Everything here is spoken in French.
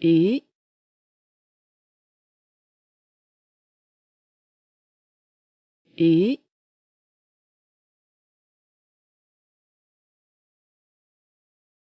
et et